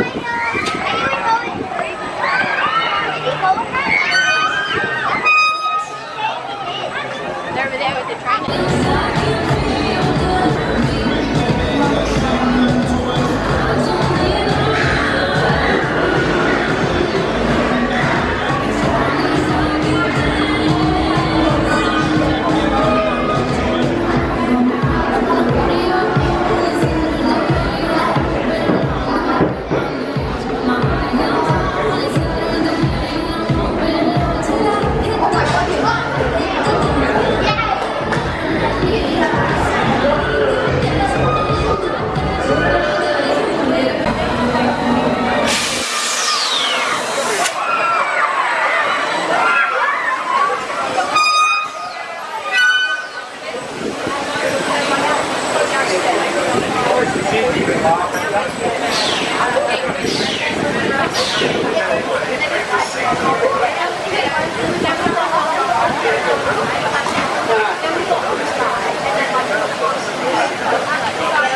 They're over there with the train. 天气雪糕